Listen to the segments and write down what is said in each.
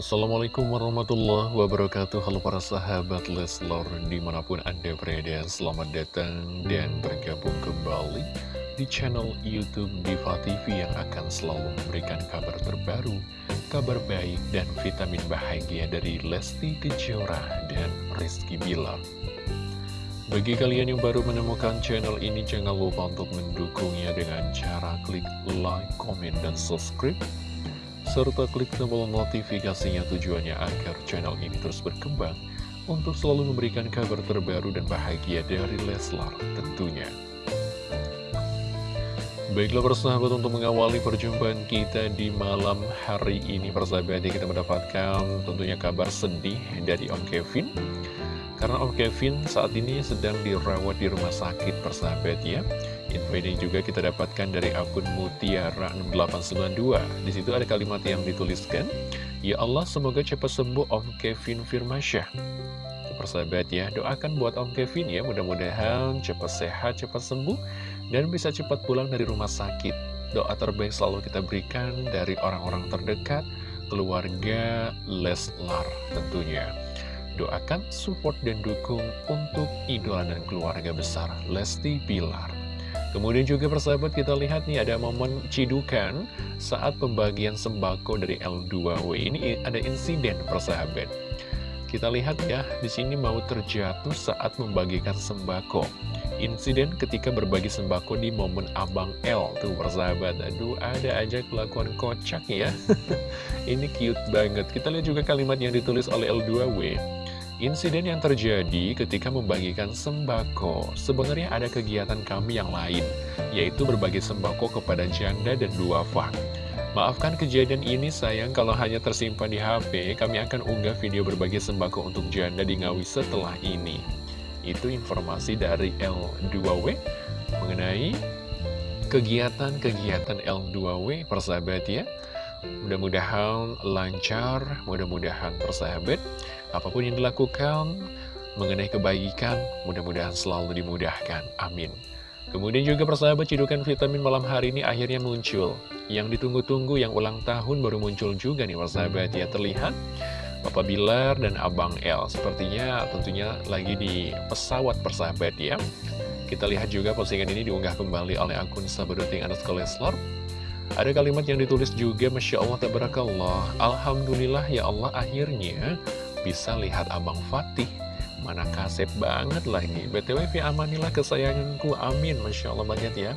Assalamualaikum warahmatullahi wabarakatuh. Halo para sahabat Leslor Di mana pun anda berada Selamat datang dan bergabung kembali Di channel Youtube Diva TV Yang akan selalu memberikan kabar terbaru Kabar baik dan vitamin bahagia Dari Lesti Kejora dan Rizky Bilar. Bagi kalian yang baru menemukan channel ini, jangan lupa untuk mendukungnya dengan cara klik like, comment, dan subscribe serta klik tombol notifikasinya tujuannya agar channel ini terus berkembang untuk selalu memberikan kabar terbaru dan bahagia dari Leslar tentunya. Baiklah persahabat untuk mengawali perjumpaan kita di malam hari ini persahabat kita mendapatkan tentunya kabar sedih dari Om Kevin karena Om Kevin saat ini sedang dirawat di rumah sakit persahabat ya Info ini juga kita dapatkan dari akun Mutiara6892 Di situ ada kalimat yang dituliskan Ya Allah semoga cepat sembuh Om Kevin Firmansyah Persahabat ya doakan buat Om Kevin ya Mudah-mudahan cepat sehat, cepat sembuh Dan bisa cepat pulang dari rumah sakit. Doa terbaik selalu kita berikan dari orang-orang terdekat Keluarga Leslar tentunya. Doakan, support, dan dukung untuk idola dan keluarga besar Lesti Pilar. Kemudian juga persahabat kita lihat nih ada momen cidukan saat pembagian sembako dari L2W. Ini ada insiden persahabat. Kita lihat ya, di sini mau terjatuh saat membagikan sembako. Insiden ketika berbagi sembako di momen Abang L tuh persahabat. Aduh, ada aja kelakuan kocak ya. Ini cute banget. Kita lihat juga kalimat yang ditulis oleh L2W. Insiden yang terjadi ketika membagikan sembako, sebenarnya ada kegiatan kami yang lain, yaitu berbagi sembako kepada janda dan duafa. Maafkan kejadian ini sayang kalau hanya tersimpan di HP, kami akan unggah video berbagi sembako untuk janda di Ngawi setelah ini. Itu informasi dari L2W mengenai kegiatan-kegiatan L2W persahabat ya. Mudah-mudahan lancar, mudah-mudahan persahabat. Apa pun yang dilakukan mengenai kebaikan, mudah-mudahan selalu dimudahkan. Amin. Kemudian juga persahabat cidukan vitamin malam hari ini akhirnya muncul. Yang ditunggu-tunggu yang ulang tahun baru muncul juga nih persahabat ya. Terlihat Papa Bilar dan Abang L. Sepertinya tentunya lagi di pesawat persahabat ya. Kita lihat juga postingan ini diunggah kembali oleh akun Sabadoting Anas Koleslor. Ada kalimat yang ditulis juga, Masya Allah, Tabarakallah. Alhamdulillah ya Allah akhirnya bisa lihat Abang Fatih. Mana kasep banget lagi. BTW amanilah kesayanganku, amin. Masya Allah banget ya.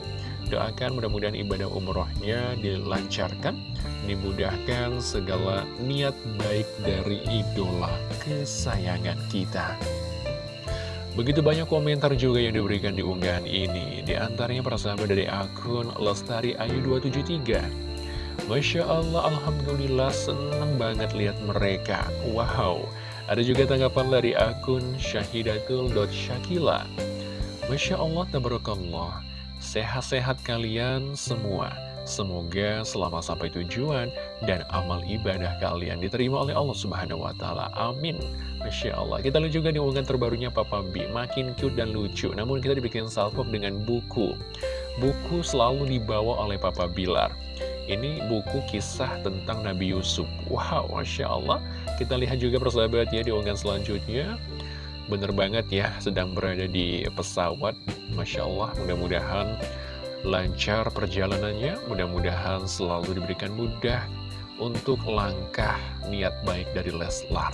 Doakan mudah-mudahan ibadah umrohnya dilancarkan, dimudahkan segala niat baik dari idola kesayangan kita. Begitu banyak komentar juga yang diberikan di unggahan ini Di antaranya persahabat dari akun Lestari Ayu 273 Masya Allah, Alhamdulillah seneng banget lihat mereka. Wow. Ada juga tanggapan dari akun syahidatul.syakila Masya Allah, tabarakallah. Sehat-sehat kalian semua. Semoga selama sampai tujuan dan amal ibadah kalian diterima oleh Allah Subhanahu wa Ta'ala. Amin. Masya Allah. Kita lihat juga di unggahan terbarunya Papa B Makin cute dan lucu Namun kita dibikin salpok dengan buku. Buku selalu dibawa oleh Papa Bilar Ini buku kisah tentang Nabi Yusuf. Wow, Masya Allah. Kita lihat juga persahabat ya di unggahan selanjutnya. Bener banget ya Sedang berada di pesawat. Masya Allah mudah-mudahan lancar perjalanannya. Mudah-mudahan selalu diberikan mudah Untuk langkah niat baik dari Leslar.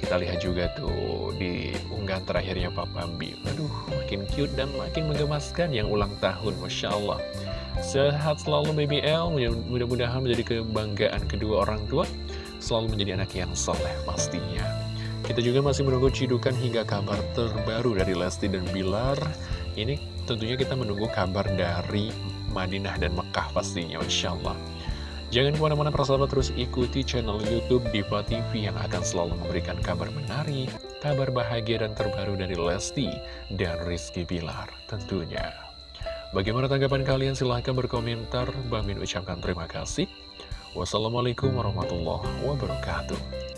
Kita lihat juga tuh di unggahan terakhirnya Papa Bi. Aduh, makin cute dan makin menggemaskan yang ulang tahun, Masya Allah. Sehat selalu BBL, mudah-mudahan menjadi kebanggaan kedua orang tua. Selalu menjadi anak yang soleh pastinya. Kita juga masih menunggu cidukan hingga kabar terbaru dari Lesti dan Bilar. Ini tentunya kita menunggu kabar dari Madinah dan Mekah pastinya, Insya Allah. Jangan ke mana-mana persahabat terus ikuti channel Youtube Diva TV yang akan selalu memberikan kabar menarik, kabar bahagia dan terbaru dari Lesti dan Rizky Bilar tentunya. Bagaimana tanggapan kalian? Silahkan berkomentar. Bang Min ucapkan terima kasih. Wassalamualaikum warahmatullahi wabarakatuh.